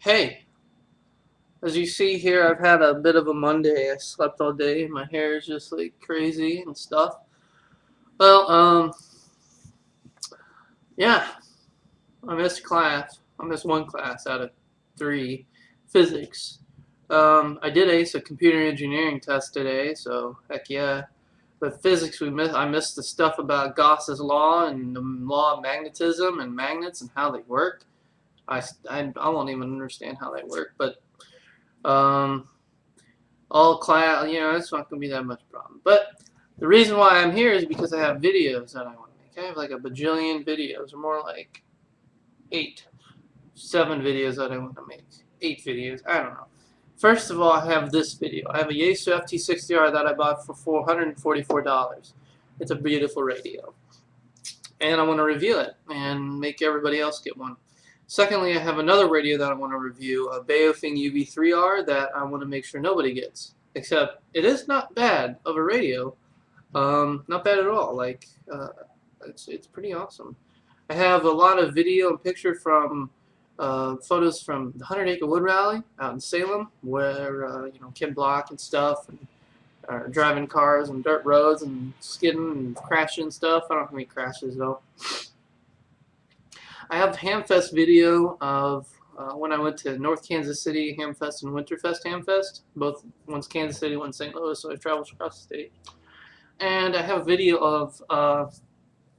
Hey, as you see here, I've had a bit of a Monday. I slept all day. My hair is just like crazy and stuff. Well, um, yeah, I missed class. I missed one class out of three, physics. Um, I did ace a computer engineering test today, so heck yeah. But physics, we missed. I missed the stuff about Gauss's law and the law of magnetism and magnets and how they work. I, I, I won't even understand how they work, but um, all class, you know, it's not going to be that much problem. But the reason why I'm here is because I have videos that I want to make. I have like a bajillion videos, or more like eight, seven videos that I want to make. Eight videos, I don't know. First of all, I have this video. I have a Yaesu FT60R that I bought for $444. It's a beautiful radio. And I want to review it and make everybody else get one. Secondly, I have another radio that I want to review, a Baofeng UV3R that I want to make sure nobody gets. Except, it is not bad of a radio. Um, not bad at all. Like, uh, it's, it's pretty awesome. I have a lot of video and picture from uh, photos from the Hundred Acre Wood Rally out in Salem, where uh, you know Ken Block and stuff, and uh, driving cars on dirt roads and skidding and crashing stuff. I don't have any crashes though. I have Hamfest video of uh, when I went to North Kansas City Hamfest and Winterfest Hamfest. Both one's Kansas City, one's St. Louis, so I traveled across the state. And I have a video of uh,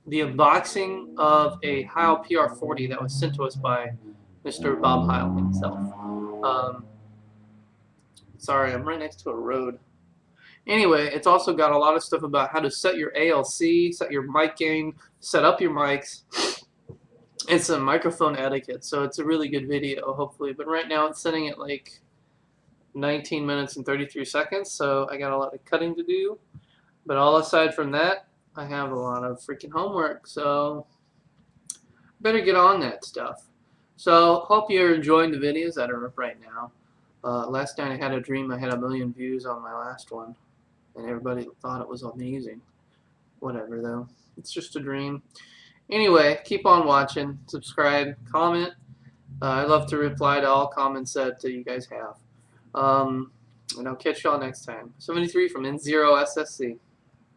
the unboxing of a Heil PR40 that was sent to us by Mr. Bob Heil himself. Um, sorry, I'm right next to a road. Anyway, it's also got a lot of stuff about how to set your ALC, set your mic gain, set up your mics, it's a microphone etiquette, so it's a really good video, hopefully. But right now it's sitting at like 19 minutes and 33 seconds, so I got a lot of cutting to do. But all aside from that, I have a lot of freaking homework, so better get on that stuff. So hope you're enjoying the videos that are up right now. Uh, last night I had a dream I had a million views on my last one, and everybody thought it was amazing. Whatever though, it's just a dream. Anyway, keep on watching, subscribe, comment. Uh, I love to reply to all comments that you guys have. Um, and I'll catch y'all next time. 73 from N0SSC.